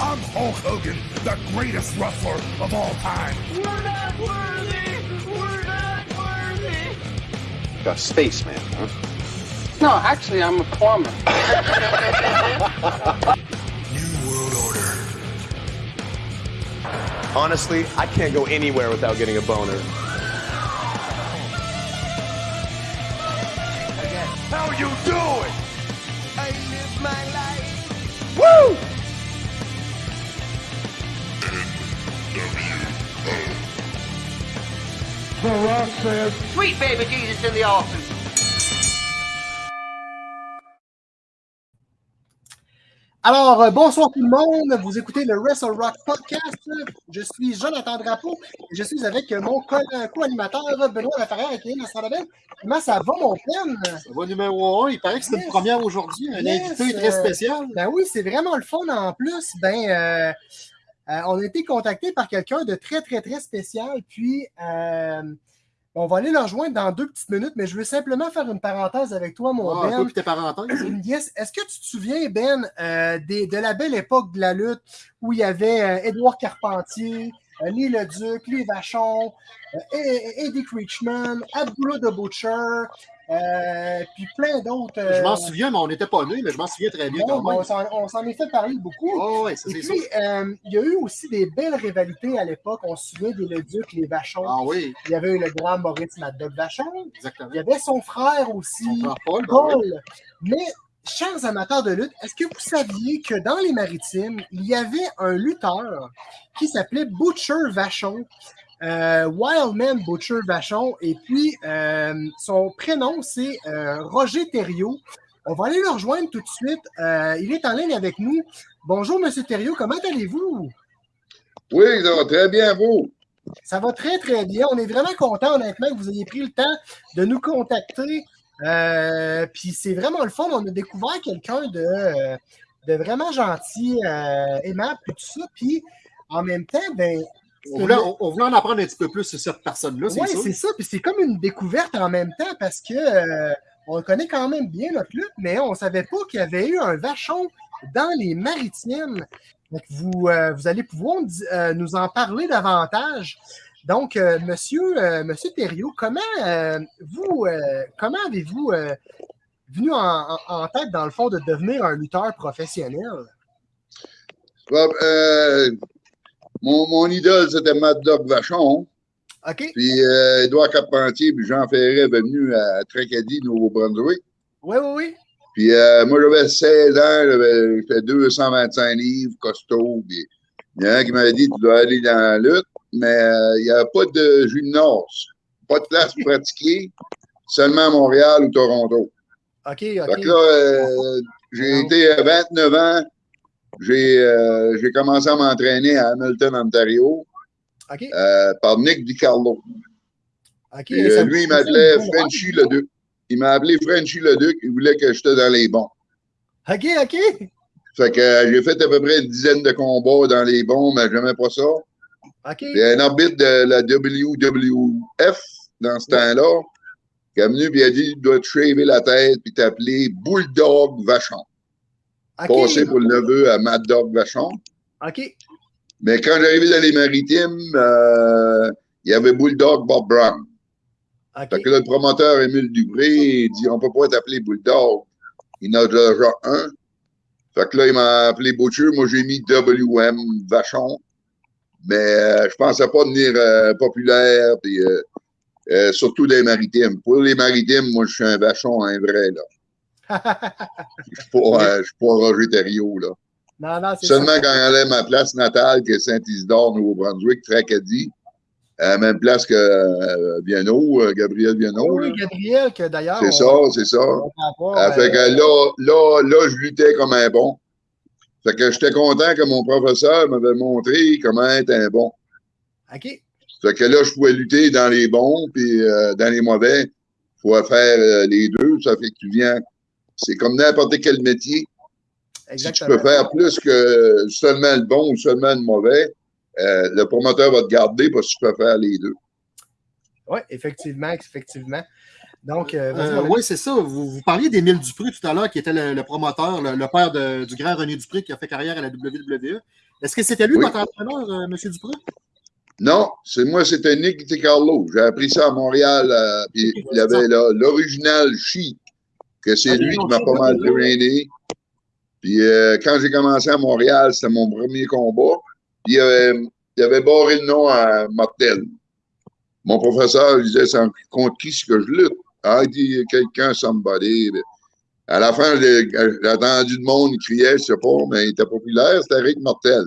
I'm Hulk Hogan, the greatest wrestler of all time. We're not worthy! We're not worthy! A spaceman, huh? No, actually, I'm a plumber. New World Order. Honestly, I can't go anywhere without getting a boner. The Rock says, Sweet baby Jesus in the offing. Alors, euh, bonsoir tout le monde. Vous écoutez le Wrestle Rock Podcast. Je suis Jonathan Drapeau et je suis avec mon co- co-animateur Benoît Laferrière et Kylian Estradaben. Comment ça va, mon pen? Ça va numéro 1. Il paraît que c'est Yes. une première aujourd'hui. Un Yes, invité très euh, spécial. Ben oui, c'est vraiment le fun en plus. Ben, euh, euh, on a été contacté par quelqu'un de très, très, très spécial. Puis, euh, on va aller le rejoindre dans deux petites minutes, mais je veux simplement faire une parenthèse avec toi, mon Ah, Ben. toi puis tes parenthèses. Yes. Est-ce que tu te souviens, Ben, euh, des- de la belle époque de la lutte où il y avait euh, Édouard Carpentier, euh, Lee Leduc, Lee Vachon, euh, Eddie Creechman, Abdullah the Butcher, euh, puis plein d'autres. euh, Je m'en souviens, mais on n'était pas nés, mais je m'en souviens très bien. quand même. on s'en- est fait parler beaucoup. Oh, ouais, ça, Et puis, euh, il y a eu aussi des belles rivalités à l'époque. On se souvient des Leduc, les Vachons. Ah oui, Il y avait eu le grand Maurice Mad Dog Vachon. exactement. Il y avait son frère aussi. Son frère Paul, ben. Paul. Mais, chers amateurs de lutte, est-ce que vous saviez que dans les maritimes, il y avait un lutteur qui s'appelait Butcher Vachon? Euh, Wildman Butcher Vachon. Et puis, euh, son prénom, c'est euh, Roger Thériault. On va aller le rejoindre tout de suite. Il est en ligne avec nous. Bonjour, Monsieur Thériault. Comment allez-vous? Oui, ça va très bien, vous? Ça va très, très bien. On est vraiment content, honnêtement, que vous ayez pris le temps de nous contacter. Euh, Puis c'est vraiment le fun. On a découvert quelqu'un de, de vraiment gentil, euh, aimable, puis tout ça. Puis en même temps, ben. On voulait, on- on voulait en apprendre un petit peu plus sur cette personne-là, c'est Oui, c'est ça. Puis c'est comme une découverte en même temps parce que euh, on connaît quand même bien notre lutte, mais on ne savait pas qu'il y avait eu un vachon dans les maritimes. Donc, vous, euh, vous allez pouvoir euh, nous en parler davantage. Donc, euh, monsieur, euh, monsieur Thériault, comment euh, vous euh, comment avez-vous euh, venu en, en- en tête, dans le fond, de devenir un lutteur professionnel? Bon, euh, mon, mon idole, c'était Mad Dog Vachon. OK? Puis euh, Édouard Carpentier, puis Jean Ferret venu à Tracadie, Nouveau-Brunswick. Oui, oui, oui. Puis euh, moi, j'avais 16 ans, j'avais fait 225 livres, costaud. Puis il y en a un qui m'avait dit Tu dois aller dans la lutte, mais euh, il n'y a pas de gymnase, pas de place pour pratiquer, seulement à Montréal ou Toronto. OK, OK. que là, euh, j'ai été à 29 ans. J'ai euh, j'ai commencé à m'entraîner à Hamilton, Ontario, euh, par Nick DiCarlo. Ça euh, lui, il m'appelait Frenchy le Duc. Il m'a appelé Frenchy le Duc. Il voulait que j'étais dans les bons. OK, OK. Fait que j'ai fait à peu près une dizaine de combats dans les bons, mais j'aimais pas ça. OK. Il y a un arbitre de la WWF dans ce temps-là qui est venu et a dit Tu dois te shaver la tête puis t'appeler Bulldog Vachon. OK. Passé pour le neveu à Mad Dog Vachon. OK. Mais quand j'arrivais dans les maritimes, euh, il y avait Bulldog Bob Brown. OK. Fait que là, le promoteur Émile Dupré, il dit on peut pas t'appeler Bulldog. Il en a déjà un. Fait que là, il m'a appelé Butcher. Moi, j'ai mis WM Vachon. Mais euh, je pensais pas devenir euh, populaire, puis euh, surtout des maritimes. Pour les maritimes, moi, je suis un vachon, un vrai, là. Je suis pas, je suis pas Roger Thériault, là. non, non, c'est Seulement ça. quand elle allait ma place natale, qui est Saint-Isidore, Nouveau-Brunswick, Tracadie, à la même place que euh, Viano, euh, Gabriel Viano. Oui, là. Gabriel, que d'ailleurs. C'est ça, c'est ça. avoir, Ah, fait euh, que là, là, là, je luttais comme un bon. Fait que j'étais content que mon professeur m'avait montré comment être un bon. OK. Fait que là, je pouvais lutter dans les bons, puis euh, dans les mauvais. Il faut faire euh, les deux. Ça fait que tu viens. C'est comme n'importe quel métier. Si tu Exactement. peux faire plus que seulement le bon ou seulement le mauvais, euh, le promoteur va te garder parce que tu peux faire les deux. Oui, effectivement, effectivement. Donc, euh, Euh, oui, c'est ça. Vous, vous parliez d'Émile Dupré tout à l'heure, qui était le, le promoteur, le, le père de- du grand René Dupré qui a fait carrière à la WWE. Est-ce que c'était lui Oui. votre entraîneur, euh, M. Dupré? Non, c'est moi, c'était Nick DiCarlo. J'ai appris ça à Montréal. euh, puis il y avait l'original Chic, que c'est Ah, lui qui m'a pas mal drainé. Puis euh, quand j'ai commencé à Montréal, c'était mon premier combat. Puis il avait, il avait barré le nom à Martel. Mon professeur il disait contre qui est-ce que je lutte? Ah, il dit quelqu'un, somebody. À la fin, j'ai entendu le monde, il criait, je sais pas, mais il était populaire, c'était Rick Martel.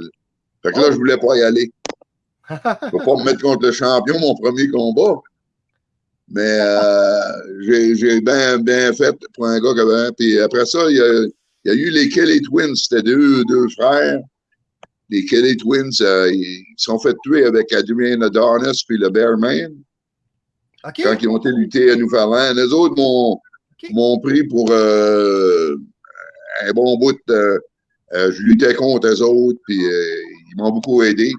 Fait que là, je voulais pas y aller. Je peux pas me mettre contre le champion, mon premier combat. Mais euh, j'ai bien fait pour un gars avait. Puis après ça, il y a, il y a eu les Kelly Twins. C'était deux, deux frères. Les Kelly Twins, euh, ils sont fait tuer avec Adrian Adonis puis le Bearman OK. quand ils ont été lutter à Newfoundland. Les autres m'ont pris pour euh, un bon bout. de- je luttais contre eux autres, puis ils m'ont beaucoup aidé.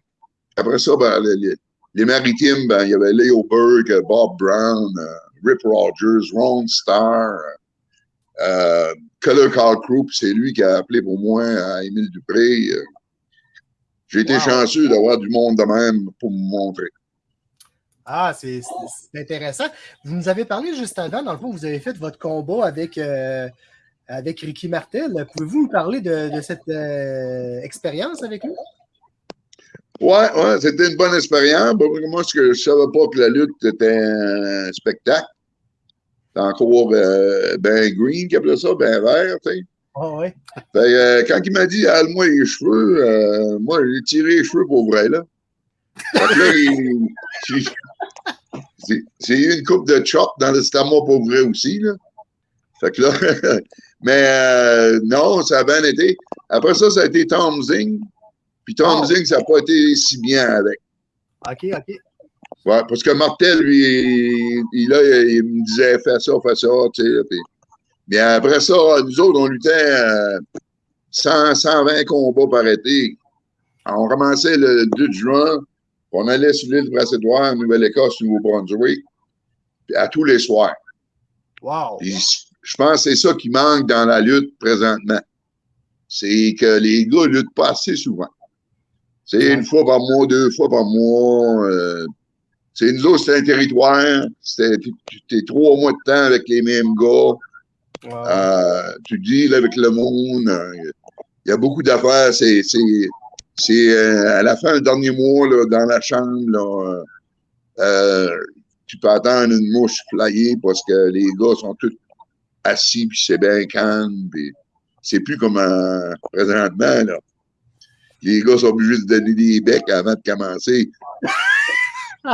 Après ça, ben, les, les- maritimes, ben, il y avait Leo Berg, Bob Brown, euh, Rip Rogers, Ron Starr, euh, Color Crew, puis c'est lui qui a appelé pour moi à Émile Dupré. J'ai été Wow. chanceux d'avoir du monde de même pour me montrer. Ah, c'est intéressant. Vous nous avez parlé juste avant, dans le fond, vous avez fait votre combat avec, euh, avec Ricky Martel. Pouvez-vous nous parler de, de cette euh, expérience avec lui? Ouais, ouais, c'était une bonne expérience. Moi, je savais pas que la lutte était un spectacle. C'est encore euh, ben green qui appelait ça, ben vert, tu sais. Ah ouais. Fait, euh, quand il m'a dit Hale-moi les cheveux, euh, moi j'ai tiré les cheveux pour vrai, là. J'ai- eu une coupe de chop dans l'estomac pour vrai aussi, là. Fait que là, mais non, ça a bien été. Après ça, ça a été Tom Zing. Puis Tom Oh. Zing, ça n'a pas été si bien avec. OK, OK. Ouais, parce que Martel, lui, il, il- là, il me disait fais ça, fais ça, tu sais. puis- Mais après ça, nous autres, on luttait euh, 100, 120 combats par été. On commençait le 2 juin, on allait sur l'île Brassédoire, Nouvelle-Écosse, Nouveau-Brunswick, puis à tous les soirs. Wow. Puis je pense que c'est ça qui manque dans la lutte présentement. C'est que les gars luttent pas assez souvent. C'est une fois par mois, deux fois par mois. euh, c'est nous autres, c'est un territoire. T'es trois mois de temps avec les mêmes gars. Wow. Euh, tu deals avec le monde. euh, Il y a beaucoup d'affaires. C'est, c'est, c'est euh, à la fin, le dernier mois, là, dans la chambre, là, euh, tu peux attendre une mouche flyée parce que les gars sont tous assis, puis c'est bien calme. C'est plus comme présentement. Là. Les gars sont obligés de donner des becs avant de commencer. tu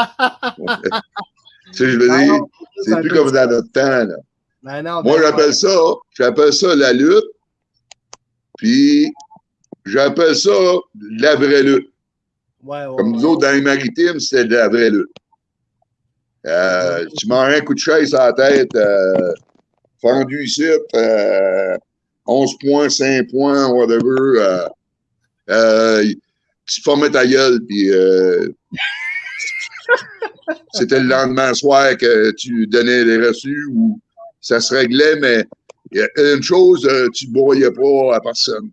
sais, je veux Ah dire, c'est plus comme dans notre temps. Là. Ben non, Moi, ben j'appelle ça, j'appelle ça la lutte, puis j'appelle ça la vraie lutte. Ouais, ouais, Comme nous autres, dans les maritimes, c'était de la vraie lutte. Euh, tu m'en un coup de chaise à la tête, euh, fendu ici, euh, 11 points, 5 points, whatever. Euh, tu formais ta gueule, puis euh, c'était le lendemain soir que tu donnais les reçus ou ça se réglait, mais a une chose, euh, tu ne broyais pas à personne.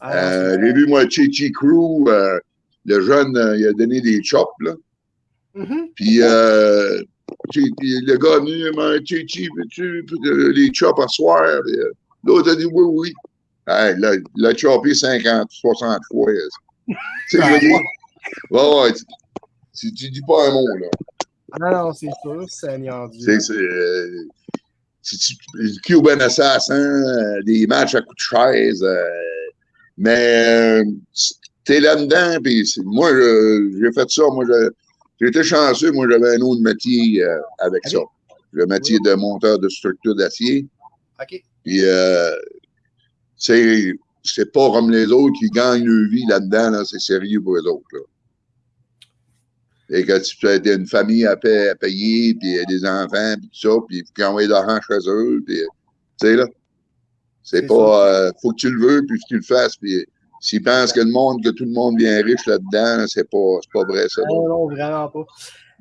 Ah, Euh, J'ai vu, moi, Chichi Crew, euh, le jeune, il a donné des chops, là. Mhm. Puis, euh, le gars est venu, Chichi, veux-tu les chops à soir? L'autre a dit oui, oui. Hey, il a chopé 50, 60 fois. Tu sais, je veux dire, ouais, ouais, tu, dis pas un mot, là. Ah non, c'est sûr, Seigneur Dieu. C'est, euh, Cuban Assassin, euh, des matchs à coups de chaise. euh, mais euh, t'es là-dedans, puis moi, j'ai fait ça. Moi, été chanceux. Moi, j'avais un autre métier euh, avec ça. Le métier de monteur de structure d'acier. OK. Puis, c'est, c'est pas comme les autres qui gagnent leur vie là-dedans. Là, c'est sérieux pour les autres. Là. Et que tu as une famille à, payer, puis des enfants, puis tout ça, puis il faut de l'argent chez eux. Puis, tu sais, là, c'est pas... euh, faut que tu le veux, puis que tu le fasses. Puis s'ils pensent que le monde, que tout le monde vient riche là-dedans, c'est pas, pas vrai, ça. Non, non, vraiment pas.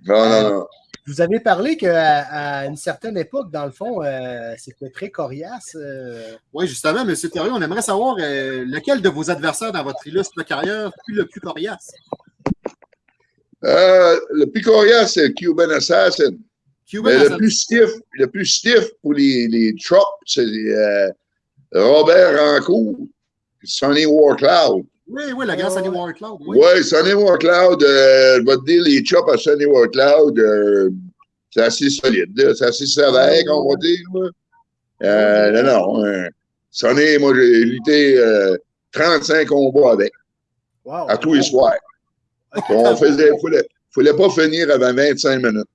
Non, non, non. Vous avez parlé qu'à à une certaine époque, dans le fond, euh, c'était très coriace. euh. Oui, justement, M. Thériault, on aimerait savoir euh, lequel de vos adversaires dans votre illustre carrière fut le plus coriace? Euh, le plus coriace, c'est Cuban Assassin. Cuban Mais le plus stiff, le plus stiff pour les, les c'est euh, Robert Rancourt, Sonny Warcloud. Oui, oui, la grande Sunny Warcloud. Oui. Oui, Sonny Warcloud, euh, je vais te dire, les chops à Sonny Warcloud, euh, c'est assez solide, c'est assez sévère, on va dire. là. Euh, non, non. euh, Sonny, moi, j'ai lutté euh, 35 combats avec, Wow. à tous les soirs. On faisait, fallait, fallait pas finir avant 25 minutes.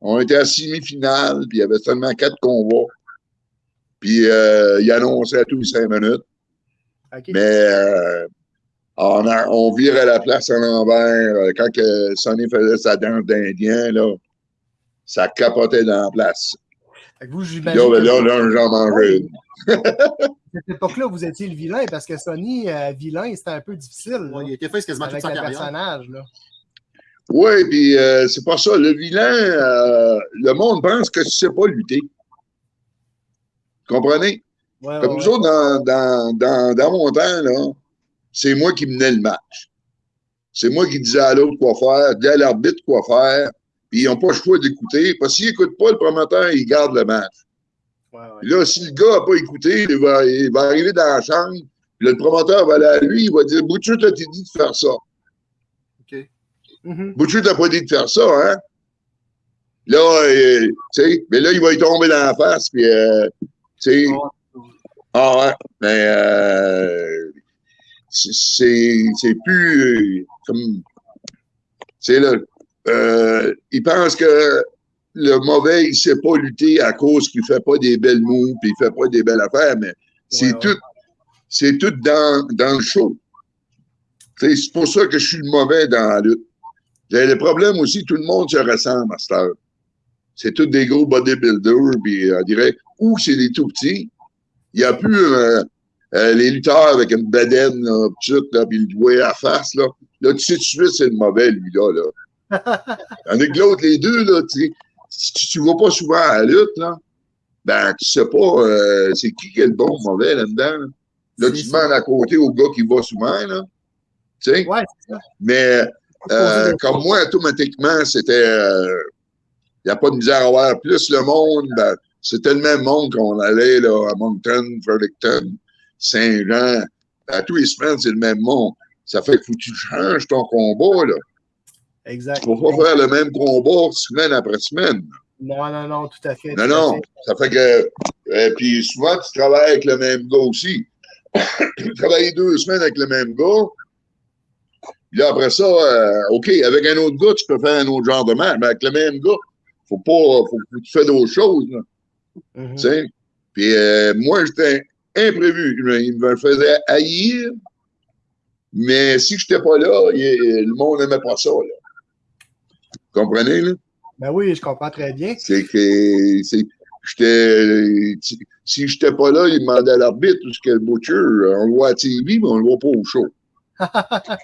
On était à semi-finale, puis il y avait seulement quatre combats. Puis euh, il annonçait à tous les cinq minutes. OK. Mais euh, on, a- on virait la place à l'envers. Euh, Quand que Sonny faisait sa danse d'Indien, là, ça capotait dans la place. Fait que vous, j'imagine Là, ben, là, là, j'en mangeais une. à cette époque-là, vous étiez le vilain parce que Sony, euh, vilain, c'était un peu difficile. là, Ouais, il a été fait quasiment toute avec sa le carrière. personnage. Là. Oui, puis euh, c'est pas ça. Le vilain, euh, le monde pense que tu sais pas lutter. Comprenez? Ouais, Comme ouais, nous autres, dans, dans, dans, dans mon temps, là, c'est moi qui menais le match. C'est moi qui disais à l'autre quoi faire, disais à l'arbitre quoi faire, puis ils n'ont pas le choix d'écouter, parce qu'ils n'écoutent pas, le promoteur, il garde le match. ouais, ouais. Puis là, si le gars n'a pas écouté, il va, il va arriver dans la chambre, puis là, le promoteur va aller à lui, il va dire Boucher, t'as dit de faire ça. Mhm. Boucher t'a pas dit de faire ça, hein? Là, euh, tu sais, mais là, il va y tomber dans la face, puis, euh, tu sais, ah ouais, mais euh, c'est- plus euh, comme, c'est là, euh, il pense que le mauvais, il sait pas lutter à cause qu'il fait pas des belles moves, puis il fait pas des belles affaires, mais c'est Ouais, tout, c'est tout dans, dans le show. C'est pour ça que je suis le mauvais dans la lutte. Le problème aussi, tout le monde se ressemble à cette heure. C'est tous des gros bodybuilders, puis on dirait, ou c'est des tout petits. Il n'y a plus euh, euh, les lutteurs avec une bedaine, là, petite, là, puis le doigt à la face, là. Là, tu sais tout de suite, c'est le mauvais, lui, là. Tandis que l'autre, les deux, là, tu sais, si tu, tu vas pas souvent à la lutte, là, ben, tu sais pas euh, c'est qui qui est le bon ou mauvais là-dedans. Là, Là, tu demandes à côté au gars qui va souvent, là. Tu sais? Ouais, c'est ça. Mais euh, comme moi, automatiquement, c'était. Il n'y a pas de misère à avoir plus le monde. Ben, c'était le même monde qu'on allait là, à Moncton, Fredericton, Saint-Jean. À tous les semaines, c'est le même monde. Ça fait faut que tu changes ton combat. Là. Exact. Il ne faut pas faire le même combat semaine après semaine. Non, non, non, tout à fait. Non, non. fait. Ça fait que. euh, puis souvent, tu travailles avec le même gars aussi. tu travailles deux semaines avec le même gars. Puis là, après ça, euh, OK, avec un autre gars, tu peux faire un autre genre de match. Mais avec le même gars, faut pas. Faut, faut que tu fais d'autres choses. Là, tu sais? Puis euh, moi, j'étais imprévu. Il me- faisait haïr. Mais si je n'étais pas là, il- le monde n'aimait pas ça. Là. Vous comprenez, là? Ben oui, je comprends très bien. C'est que si- si j'étais pas là, il demandait à l'arbitre où ce que le butcher, on le voit à TV, mais on le voit pas au show.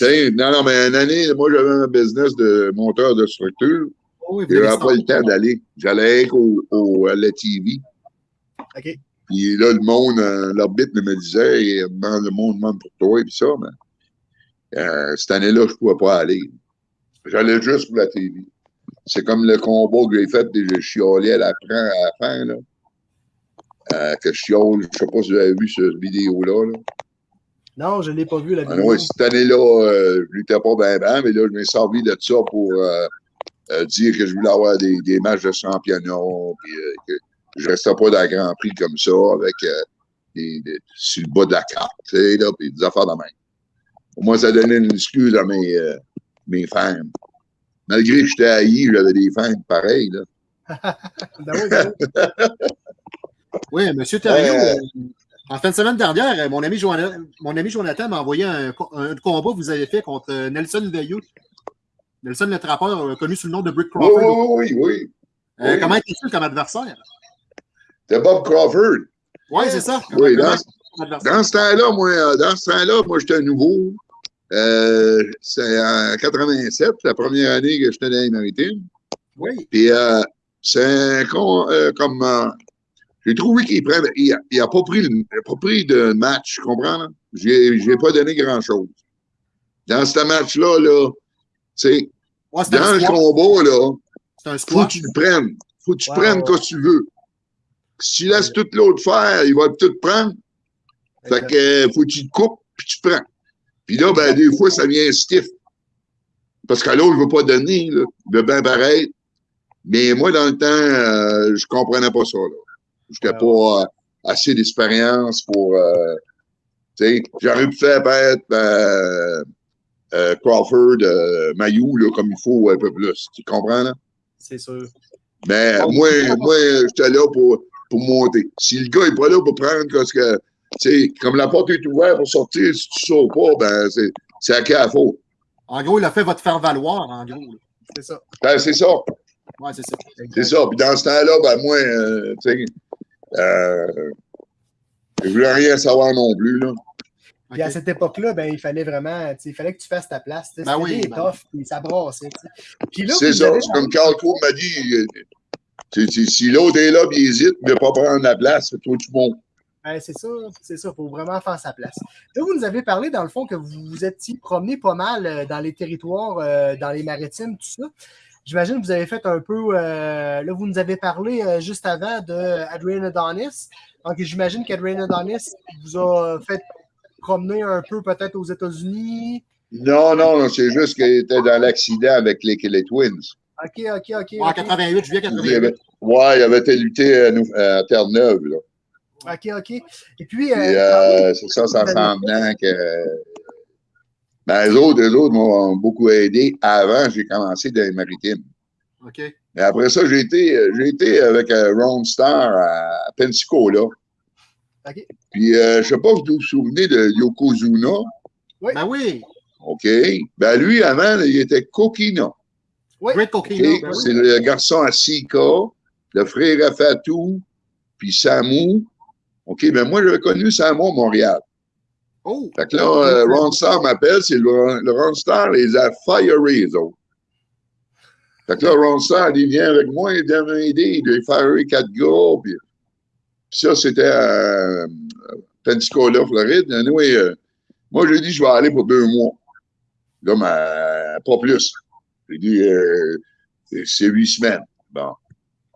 Non, non, mais une année, moi j'avais un business de monteur de structure. Oui, vous avez J'avais pas le temps d'aller. J'allais au, au- à la TV. OK. Puis là, le monde, euh, l'arbitre me disait, demande- le monde demande pour toi et puis ça, mais euh, cette année-là, je pouvais pas aller. J'allais juste pour la TV. C'est comme le combat que j'ai fait, et je chiolais à la, fin- à la fin, là. Euh, que je chiole, je sais pas si vous avez vu cette vidéo-là. Là. Non, je ne l'ai pas vu, la Ah, vidéo. ouais, cette année-là, euh, je luttais pas bien, bien, mais là, je m'ai servi de ça pour dire que je voulais avoir des, des matchs de championnat, puis que je restais pas dans le Grand Prix comme ça, avec euh, des, des- sur le bas de la carte, tu sais, là, puis des affaires de même. Au moins, ça donnait une excuse à mes, euh, mes fans. Malgré que j'étais haï, j'avais des fans pareils, là. Ben oui, ben M. Thériault, euh, en fin de semaine dernière, euh, mon ami, Joana- mon ami Jonathan m'a envoyé un, co- un combat que vous avez fait contre euh, Nelson Veilleux. Nelson le trappeur, euh, connu sous le nom de Brick Oui, Crawford. oui, oui, oui. Euh, oui. Comment était-il comme adversaire? C'était Bob Crawford. Oui, c'est ça. Oui, dans, dans ce temps-là, moi, euh, dans ce temps-là, moi, j'étais nouveau. Euh, c'est en 87, la première année que j'étais dans les maritimes. Oui. Puis euh, c'est un con euh, comme. euh, j'ai trouvé qu'il prend. Il a, il a pas pris le, pas pris de match, tu comprends? Là? J'ai, j'ai pas donné grand-chose. Dans ce match-là, là, tu sais, Ouais, c'est dans le combat, là, faut que tu le prennes. Faut que tu prennes quand tu veux. Si tu laisses tout l'autre faire, il va tout prendre. Fait que euh, faut que tu te coupes, puis tu prends. Puis là, ben, des fois, ça vient stiff. Parce que l'autre, je veux pas donner, là. Il veut bien pareil. Mais moi, dans le temps, euh, je comprenais pas ça, là. J'étais Ouais, pas euh, assez d'expérience pour, euh, tu sais, j'aurais pu faire peut-être euh, euh, Crawford, Mayou, là, comme il faut un peu plus. Tu comprends, là? C'est sûr. Mais moi, bon. moi, j'étais là pour, pour monter. Si le gars n'est pas là pour prendre, parce que, tu sais, comme la porte est ouverte pour sortir, si tu sors pas, ben, c'est, c'est à qui à faute. En gros, il a fait votre faire valoir, en gros. C'est ça. Ben, c'est ça. Ouais, c'est ça. C'est ça. Puis dans ce temps-là, ben, moi, euh, tu sais, euh, je voulais rien savoir non plus, là. Puis à cette époque-là, ben, il fallait vraiment, tu sais, il fallait que tu fasses ta place. tu sais. Ben C'était oui, des ben toughs, puis ça brassait. Puis là, C'est ça. avez- comme Carl Coe m'a dit, si l'autre est là, il hésite, veut pas prendre la place, toi, tu montes. Ben, c'est ça, c'est ça. Il faut vraiment faire sa place. Là, vous nous avez parlé, dans le fond, que vous vous étiez promené pas mal euh, dans les territoires, euh, dans les maritimes, tout ça. J'imagine que vous avez fait un peu. euh, là, vous nous avez parlé euh, juste avant de Adrian Adonis. Donc, j'imagine qu'Adrian Adonis vous a fait promener un peu peut-être aux États-Unis. Non, non, non, c'est juste qu'il était dans l'accident avec les, les Twins. OK, OK, OK. En ok. 88, juillet Il 88. avait, ouais, il avait été lutter à, Terre-Neuve, là. OK, OK. Et puis, euh, euh, c'est ça, ça s'en venant que. Ben, les autres, les autres m'ont beaucoup aidé. Avant, j'ai commencé dans les maritimes. OK. Mais après ça, j'ai été, j'ai été avec euh, Ron Star à Pensacola. OK. Puis, euh, je sais pas si vous vous souvenez de Yokozuna. Oui. Ben oui. OK. Ben, lui, avant, il était Kokina. Oui. Ben oui. C'est le garçon à Sika, le frère à Fatou, puis Samu. OK, ben moi, j'avais connu Samu à Montréal. Oh. Fait que là, euh, Ron Star m'appelle, c'est le, le Ron Star les a firés, les autres. Fait que là, Ron Star, il vient avec moi, il vient m'aider, il a firé quatre gars, puis, puis ça, c'était à euh, Pensacola, Floride. Anyway, euh, moi, j'ai dit, je vais aller pour deux mois. Là, mais, pas plus. J'ai dit, euh, c'est- c'est huit semaines. Bon.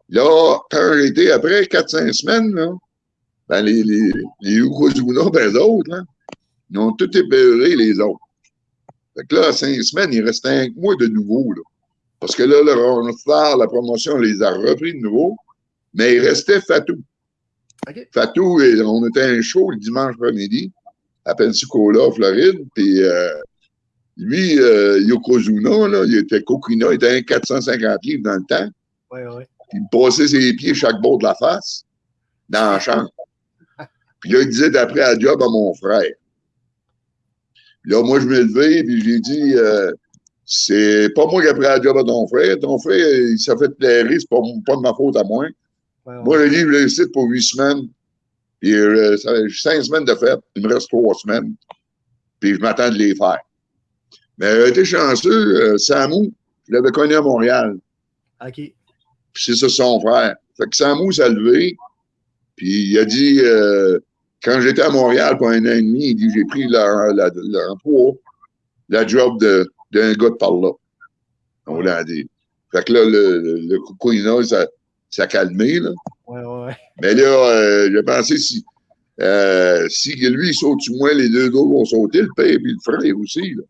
Là, j'ai été après 4-5 semaines, là, ben, les, les, les ben, eux autres, là, ils ont tout épeuré, les autres. Fait que là, cinq semaines, il restait un mois de nouveau, là. Parce que là, le la promotion, les a repris de nouveau, mais il restait Fatou. Fatou, on était un show le dimanche après-midi à Pensacola, Floride, puis euh, lui, euh, Yokozuna, là, il était coquina, il était un 450 livres dans le temps. Il me passait ses pieds chaque bord de la face, dans la chambre. Puis là, il disait d'après à job à mon frère. Puis là, moi, je me levais, puis j'ai dit, euh, c'est pas moi qui ai pris la job à ton frère. Ton frère, il s'est fait plairer, c'est pas, pas de ma faute à moi. Ouais, ouais. Moi, le livre, je l'ai ici pour huit semaines. Puis euh, ça fait cinq semaines de fête. Il me reste trois semaines. Puis je m'attends de les faire. Mais euh, été chanceux, euh, Samu, je l'avais connu à Montréal. OK. Puis c'est ça son frère. Fait que Samu s'est levé. Puis il a dit, euh, quand j'étais à Montréal pour un an et demi, il dit, j'ai pris leur- la- l'emploi, la job d'un gars de par là. On l'a dit. Fait que là, le, le, le coucouina, ça, ça a calmé, là. Ouais, ouais, ouais. Mais là, euh, j'ai pensé si, euh, si lui il saute sur moi, les deux autres vont sauter, le père et le frère aussi. Là.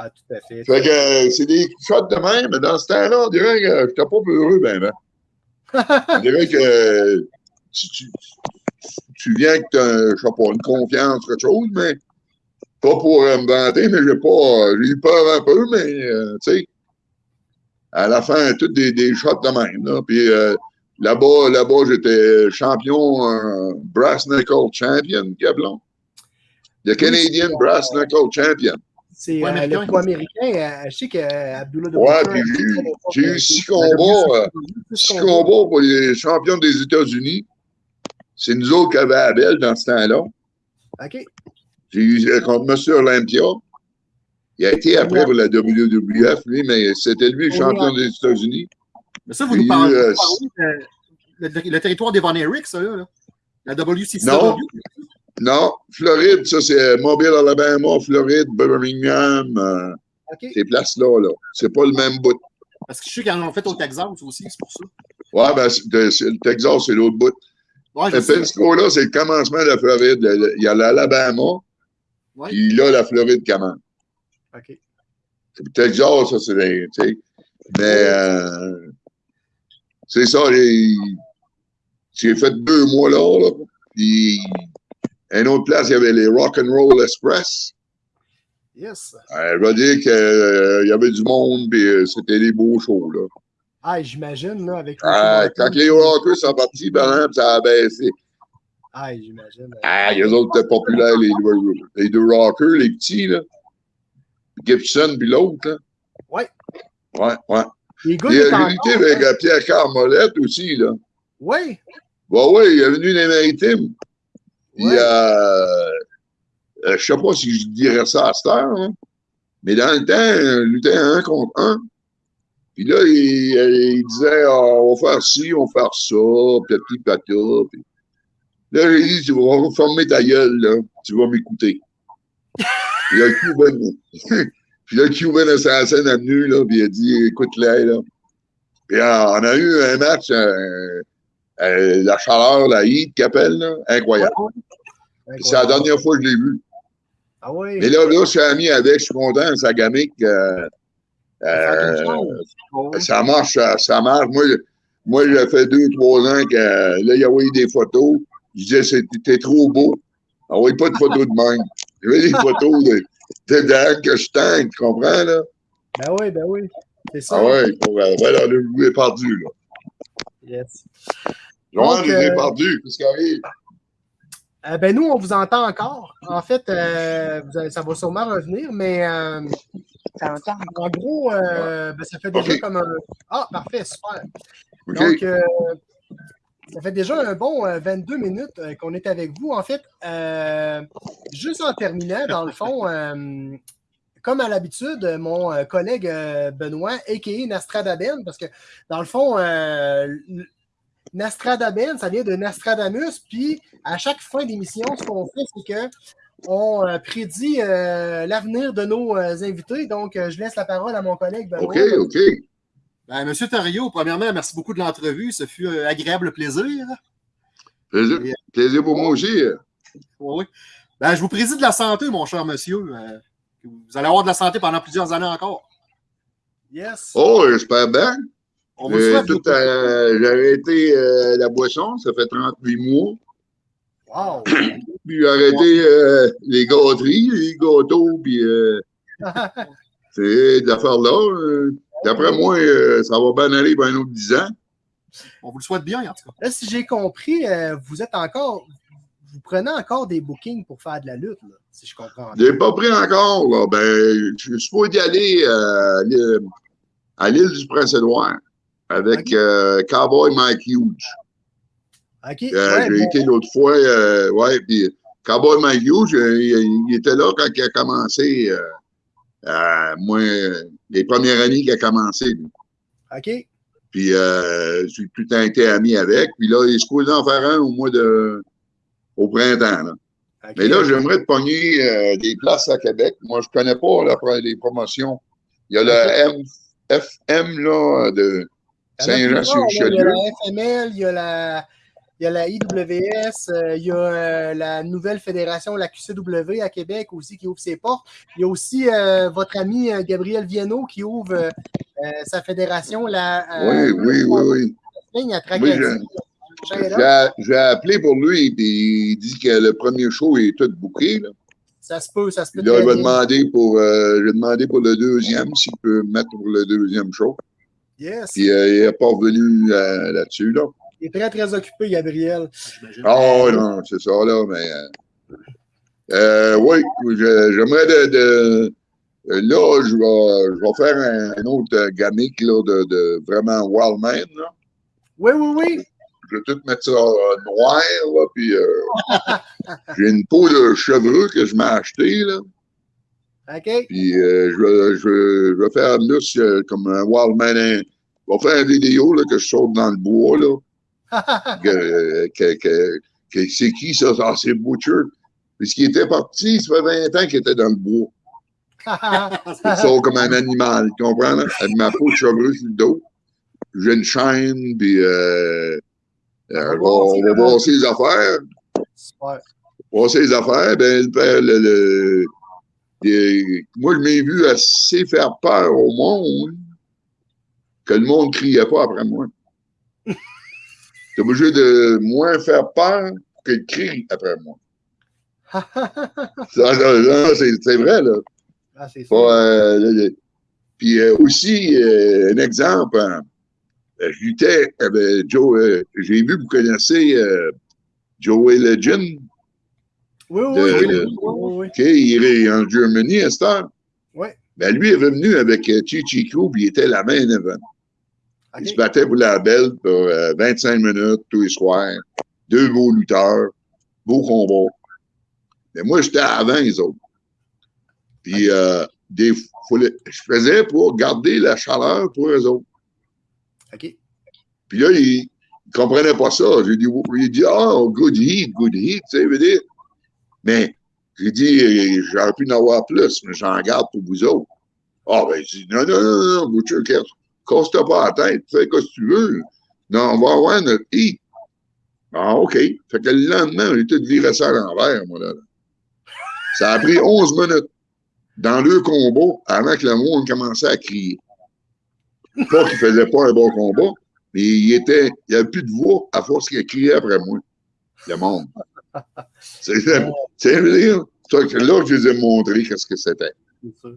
Ah, tout à fait. Fait que euh, c'est des shots de même, mais dans ce temps-là, on dirait que je n'étais pas heureux, ben, ben. On dirait que tu, tu, tu viens que tu as, je sais pas, une confiance, quelque chose, mais pas pour euh, me vanter, mais j'ai pas, j'ai eu peur un peu, mais, euh, tu sais, à la fin, toutes des, des shots de même, là. Puis euh, là-bas, là-bas, j'étais champion, euh, Brass Knuckle Champion, Gablon. Le Canadian Brass Knuckle Champion. C'est Ouais, euh, américain. le poids américain. euh, je sais qu'Abdullah Ouais, puis j'ai eu- j'ai eu six combats, euh, Six combats pour les champions des États-Unis. C'est nous autres qui avions Abel dans ce temps-là. OK. J'ai eu euh, contre M. Olympia. Il a été après pour la WWF, lui, mais c'était lui le champion des États-Unis. Mais ça, vous nous parlez, euh, de- le, le territoire des Von Erich, ça, là. là. La WCW. Non. Non, Floride, ça, c'est Mobile, Alabama, Floride, Birmingham, euh, ces places-là, là. C'est pas le même bout. Parce que je sais qu'ils en ont fait au Texas aussi, c'est pour ça. Ouais, ben, le Texas, c'est l'autre bout. Ouais, Le. Pensacola, c'est le commencement de la Floride. Il y a l'Alabama, Ouais. puis là, la Floride commence. OK. Le Texas, ça, c'est des- tu sais. Mais euh, c'est ça, les- j'ai fait deux mois là, là. Puis, une autre place, il y avait les Rock and Roll Express. Yes. Euh, je veux dire qu'il y avait du monde, puis euh, c'était des beaux shows, là. Ah, j'imagine, là, avec. Ah, quand les Rockers sont partis, ben, hein, ça a baissé. Ah, j'imagine. Ah, les autres étaient populaires, les deux, les deux Rockers, les petits, là. Gibson, puis l'autre, là. Ouais. Ouais, ouais. Les gars, Il a unité avec euh, Pierre Carmolette aussi, là. Ouais. Bah oui, il est venu des Maritimes. Puis, Ouais. euh, euh, je sais pas si je dirais ça à cette heure, hein, mais dans le temps, on luttait un contre un. Puis là, il, il disait, Ah, on va faire ci, on va faire ça, petit pata. Puis là, j'ai dit, tu vas fermer ta gueule, là, tu vas m'écouter. Puis là, le Cuban, puis là, Cuban Assassin est venu, là, puis il a dit, écoute-les, là. Puis euh, on a eu un match, euh, euh, la chaleur, la heat qu'il appelle, là, incroyable. C'est la dernière fois que je l'ai vu. Ah ouais. Mais là, là, je suis ami avec, je suis content, sa gamique. euh, euh, Ouais. ça marche, ça, ça marche. Moi, je- moi, j'ai fait deux, trois ans que là, il a envoyé des photos. Je disais, t'es trop beau. Envoie pas de photos de même. Je veux des photos de, de Dan que je tank, tu comprends, là? Ben oui, ben oui. C'est ça. Ah ouais, pour, euh, voilà, là, je vous ai perdu, là. Yes. Joanne, je vous ai euh, perdu. Qu'est-ce qui arrive? Euh, ben nous, on vous entend encore. En fait, euh, ça va sûrement revenir, mais euh, en gros, euh, ben, ça fait déjà comme un. Ah, parfait, super. Donc, euh, ça fait déjà un bon euh, 22 minutes euh, qu'on est avec vous. En fait, euh, juste en terminant, dans le fond, euh, comme à l'habitude, mon collègue Benoît, a.k.a. Nastradaben, parce que dans le fond, euh, Nastradaben, ça vient de Nastradamus, puis à chaque fin d'émission, ce qu'on fait, c'est que on euh, prédit euh, l'avenir de nos euh, invités. Donc, euh, je laisse la parole à mon collègue Benoît. OK, OK. Ben, Monsieur Thériault, premièrement, merci beaucoup de l'entrevue. Ce fut un agréable plaisir. Plaisir, plaisir pour moi aussi. Oui, oui. Ben, je vous préside la santé, mon cher monsieur. Euh, vous allez avoir de la santé pendant plusieurs années encore. Yes. Oh, j'espère bien. On tout, euh, j'ai arrêté euh, la boisson, ça fait 38 mois. Wow. Puis j'ai arrêté euh, les gâteries, les gâteaux, puis euh, c'est d'affaires là. euh, D'après moi, ça va bien aller pour un autre 10 ans. On vous le souhaite bien, en tout cas. Là, si j'ai compris, vous êtes encore. Vous prenez encore des bookings pour faire de la lutte, là, si je comprends bien? J'ai pas pris encore, là. Ben, je suis supposé y aller à l'île- à l'île du Prince-Édouard avec euh, Cowboy Mike Hughes. OK. Euh, ouais, j'ai bon. été l'autre fois, euh, ouais, puis Cowboy Mike Hughes, il, il était là quand il a commencé, moi, les premières années qu'il a commencé. lui. OK. Puis j'ai tout le temps été ami avec. Puis là, il est supposé en faire un au mois de au printemps. Là. OK. Mais là, j'aimerais te pogner des places à Québec. Moi, je connais pas la, les promotions. Il y a le M, FM là, de Il y a. Il y la FML, il y a la, il y a la IWS, euh, il y a euh, la nouvelle fédération, la QCW à Québec aussi qui ouvre ses portes. Il y a aussi euh, votre ami euh, Gabriel Viano qui ouvre euh, euh, sa fédération, la Oui, oui, oui, oui. je- J'ai appelé pour lui, puis il dit que le premier show est tout bouqué. Là. Ça se peut, ça se peut. Là, il va demander pour, euh, j'ai demandé pour le deuxième, s'il peut me mettre pour le deuxième show. Yes. Puis euh, il n'est pas revenu euh, là-dessus. Là. Il est très, très occupé, Gabriel. Ah non, c'est ça, là, mais. euh, oui, j'aimerais de, de- Là, je vais, je vais faire un, un autre gamique là, de, de vraiment Wildman. Là. Oui, oui, oui. Je vais tout mettre ça euh, noir, là, puis euh, j'ai une peau de chevreux que je m'ai achetée, là. OK? Puis euh, je, vais, je, je vais faire là euh, comme un Wildman. Je vais faire une vidéo là, que je saute dans le bois. Là, que, que, que- que c'est qui ça? Ah, c'est Butcher. Puisqu'il était parti, ça fait 20 ans qu'il était dans le bois. Il sort comme un animal, tu comprends? Là? Avec ma peau de chevreuse sur le dos. J'ai une chaîne, puis euh, euh, on va- voir ses affaires. Super. Ses affaires, ben, le père, le, le- moi, je m'ai vu assez faire peur au monde que le monde ne criait pas après moi. T'es obligé de moins faire peur qu'il crie après moi. C'est vrai, là. Ah, c'est euh, puis euh, aussi, euh, un exemple, hein, euh, je luttais avec Joe, j'ai vu, vous connaissez Joey Legend, Oui, oui, de- oui. oui, oui, oui. OK, il est en Germany à cette heure. Ouais. Ben, lui est venu avec euh, Chichi Crew, puis il était la main event. OK. Il se battait pour la belle pour euh, 25 minutes tous les soirs. Deux beaux lutteurs, beaux combats. Mais moi, j'étais avant les autres. Puis, euh, des, faut le- je faisais pour garder la chaleur pour eux autres. OK. Puis là, il ne comprenait pas ça. J'ai dit, il dit, ah, good heat, good heat, tu sais, veut dire. Mais j'ai dit, euh, j'aurais pu en avoir plus, mais j'en garde pour vous autres. Ah, ben, il dit, non, non, non, non, casse- casse-toi pas la tête, fais ce que tu veux. Non, on va avoir notre heat. Ah, OK. Fait que le lendemain, j'ai tout viré ça à l'envers, moi, là. Ça a pris 11 minutes dans deux combats avant que le monde commençait à crier. Pas qu'il faisait pas un bon combat, mais il était, il n'y avait plus de voix à force qu'il criait après moi. Le monde. C'est, c'est, c'est, veux dire, là, je les ai montré qu'est-ce que c'était. C'est.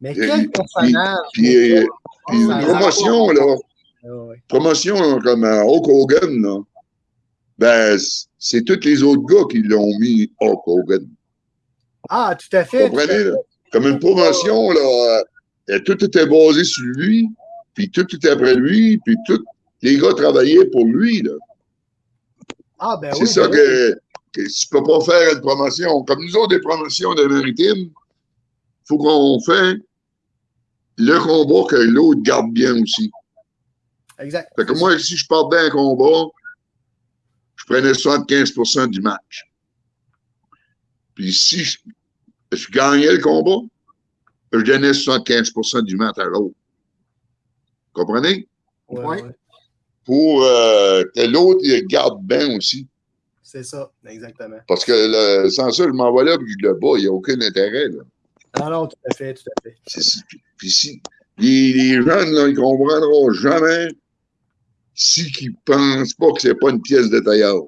Mais quel personnage! Puis, euh, puis Ça- une promotion, là, Ah, promotion comme euh, Hulk Hogan, là, ben, c'est tous les autres gars qui l'ont mis Hulk Hogan. Ah, tout à Vous fait. comprenez, là? Comme une promotion, là, euh, tout était basé sur lui, puis tout était après lui, puis tous les gars travaillaient pour lui, là. Ah, ben C'est oui. ça ben que tu peux pas faire une promotion. Comme nous autres, des promotions de maritime, faut qu'on fait le combat que l'autre garde bien aussi. Exact. Fait que moi, si je perdais un combat, je prenais 75% du match. Puis si je, je gagnais le combat, je donnais 75% du match à l'autre. Comprenez? Ouais, Ouais. Pour euh, que l'autre, garde bien aussi. C'est ça, exactement. Parce que le- sans ça, je m'en vais là puis je le bats. Il n'y a aucun intérêt. Là. Non, non, tout à fait, tout à fait. Puis- puis si les, les jeunes, là, ils ne comprendront jamais si ils ne pensent pas que c'est pas une pièce de tailleur.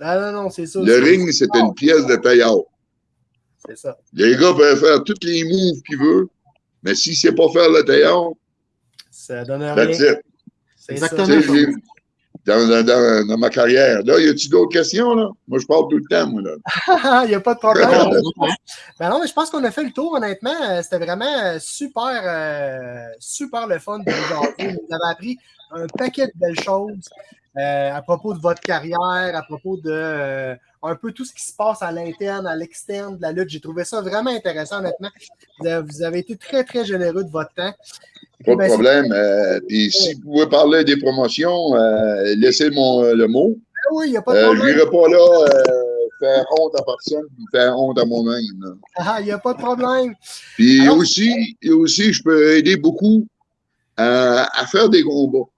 Ah, non, non, c'est ça. Le ring, c'est une pièce de tailleur. C'est ça. Les gars peuvent faire tous les moves qu'ils veulent, mais si c'est pas faire le tailleur, Ça donne rien. that's it. C'est Exactement. ça. Dans, dans- dans- dans ma carrière. Là, y a-tu d'autres questions, là? Moi, je parle tout le temps, moi, là. Il n'y a pas de problème. Ben non, mais je pense qu'on a fait le tour, honnêtement. Euh, C'était vraiment euh, super, euh, super le fun de vous. Vous avez appris un paquet de belles choses euh, à propos de votre carrière, à propos de euh, un peu tout ce qui se passe à l'interne, à l'externe de la lutte. J'ai trouvé ça vraiment intéressant, honnêtement. Vous avez, été très, très généreux de votre temps. Pas de Ben, c'est- problème. Euh, Puis si vous pouvez parler des promotions, laissez mon, le mot. Ah oui, il n'y a pas de Euh, je problème. n'irai pas là faire honte à personne faire honte à moi-même. Ah, Il n'y a pas de problème. Puis Alors- aussi, et aussi, je peux aider beaucoup à, à faire des combats.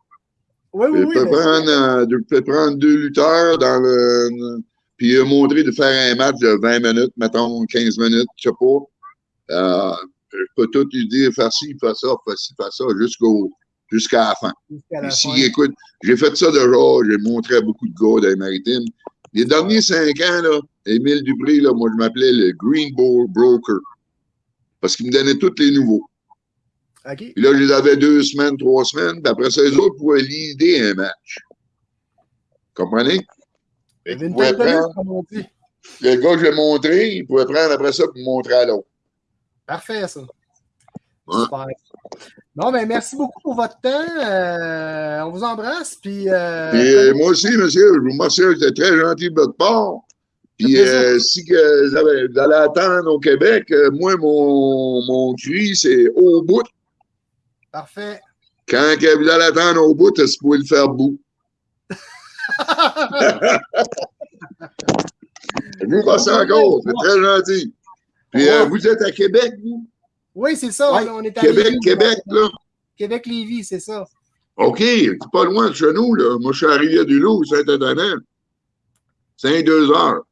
Oui, oui, oui. peux, prendre, euh, peux prendre deux lutteurs dans le. Puis euh, montrer de faire un match de 20 minutes, mettons 15 minutes, je sais pas. Euh, je peux tout lui dire, faire ci, faire ça, faire ci, faire ça, jusqu'au jusqu'à la fin. jusqu'à la Puis si, fin. écoute, j'ai fait ça déjà, j'ai montré à beaucoup de gars dans les maritimes. Les derniers cinq ans, là, Émile Dupré, là, moi, je m'appelais le Green Ball Broker. Parce qu'il me donnait tous les nouveaux. Puis là, je les avais deux semaines, trois semaines, puis après ça, les autres pouvaient lider un match. Comprenez? Il une prendre- comme on dit. le gars que je l'ai montré, il pouvait prendre après ça pour me montrer à l'autre. Parfait, ça. Ouais. Super. Bon, ben merci beaucoup pour votre temps. Euh, on vous embrasse. Puis, euh, euh, moi aussi, monsieur, je vous remercie, c'était très gentil de votre part. Puis euh, si que vous allez attendre au Québec, moi, mon, mon cri, c'est au bout. Parfait. Quand que vous allez attendre au bout, vous pouvez le faire bout? Vous remercie encore, c'est très gentil. Puis euh, vous êtes à Québec, vous? Oui, c'est ça. Ouais. On est à Québec, Lévis. Québec, là. Québec-Lévis, c'est ça. OK, c'est pas loin de chez nous, là. Moi, je suis à Rivière-du-Loup, Saint-Antonin. C'est deux heures.